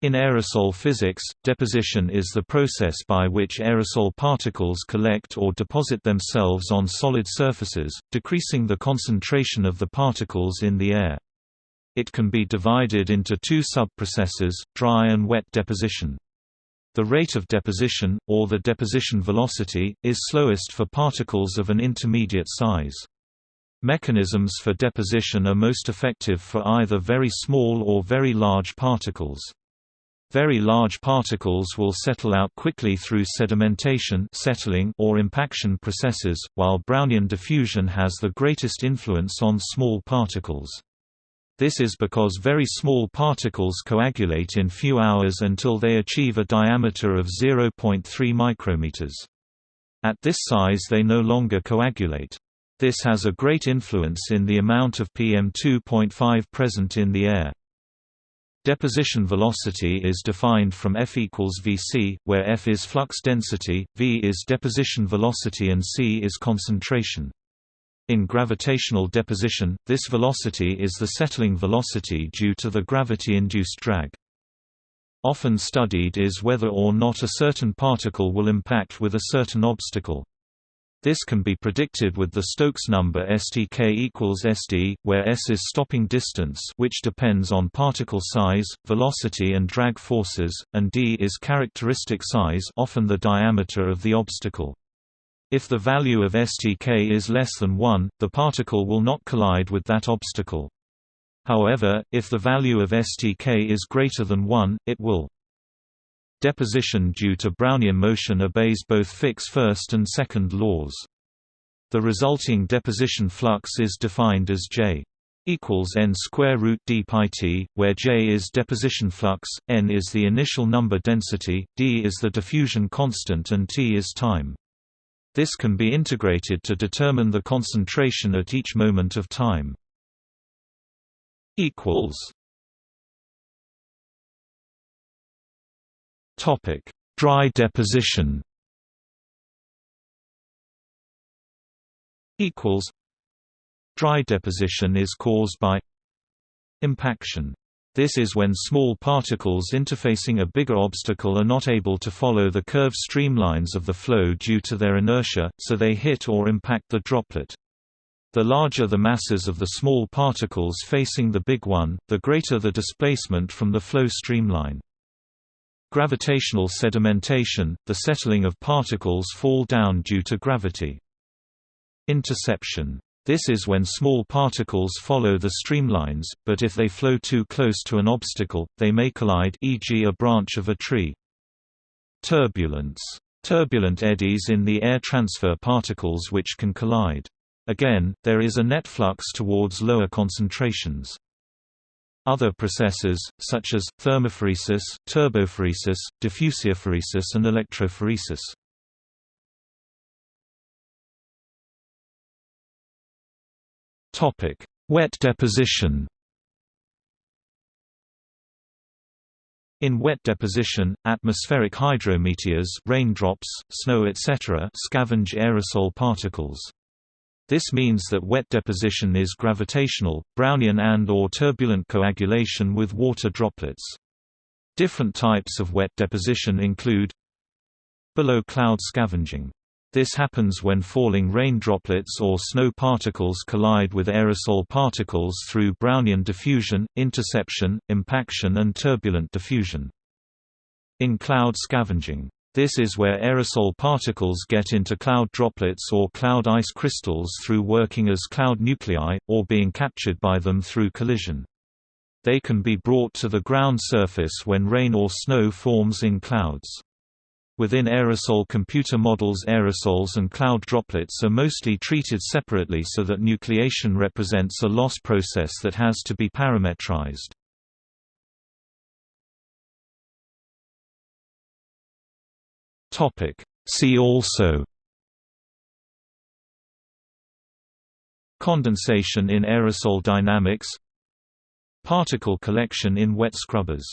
In aerosol physics, deposition is the process by which aerosol particles collect or deposit themselves on solid surfaces, decreasing the concentration of the particles in the air. It can be divided into two sub-processes, dry and wet deposition. The rate of deposition, or the deposition velocity, is slowest for particles of an intermediate size. Mechanisms for deposition are most effective for either very small or very large particles. Very large particles will settle out quickly through sedimentation settling or impaction processes, while Brownian diffusion has the greatest influence on small particles. This is because very small particles coagulate in few hours until they achieve a diameter of 0.3 micrometers. At this size they no longer coagulate. This has a great influence in the amount of PM2.5 present in the air. Deposition velocity is defined from F equals Vc, where F is flux density, V is deposition velocity and c is concentration. In gravitational deposition, this velocity is the settling velocity due to the gravity-induced drag. Often studied is whether or not a certain particle will impact with a certain obstacle. This can be predicted with the Stokes number STK equals SD, where S is stopping distance which depends on particle size, velocity and drag forces, and D is characteristic size often the diameter of the obstacle. If the value of STK is less than 1, the particle will not collide with that obstacle. However, if the value of STK is greater than 1, it will. Deposition due to Brownian motion obeys both Fick's first and second laws. The resulting deposition flux is defined as J equals n square root d pi t, where J is deposition flux, n is the initial number density, d is the diffusion constant and t is time. This can be integrated to determine the concentration at each moment of time. equals Topic: Dry deposition. Equals. Dry deposition is caused by impaction. This is when small particles interfacing a bigger obstacle are not able to follow the curved streamlines of the flow due to their inertia, so they hit or impact the droplet. The larger the masses of the small particles facing the big one, the greater the displacement from the flow streamline. Gravitational sedimentation – the settling of particles fall down due to gravity. Interception. This is when small particles follow the streamlines, but if they flow too close to an obstacle, they may collide e.g. a branch of a tree. Turbulence. Turbulent eddies in the air transfer particles which can collide. Again, there is a net flux towards lower concentrations. Other processes, such as, thermophoresis, turbophoresis, diffusiophoresis and electrophoresis. Wet deposition In wet deposition, atmospheric hydrometeors raindrops, snow etc. scavenge aerosol particles. This means that wet deposition is gravitational, Brownian and or turbulent coagulation with water droplets. Different types of wet deposition include below cloud scavenging. This happens when falling rain droplets or snow particles collide with aerosol particles through Brownian diffusion, interception, impaction and turbulent diffusion. In cloud scavenging this is where aerosol particles get into cloud droplets or cloud ice crystals through working as cloud nuclei, or being captured by them through collision. They can be brought to the ground surface when rain or snow forms in clouds. Within aerosol computer models aerosols and cloud droplets are mostly treated separately so that nucleation represents a loss process that has to be parametrized. Topic. See also Condensation in aerosol dynamics Particle collection in wet scrubbers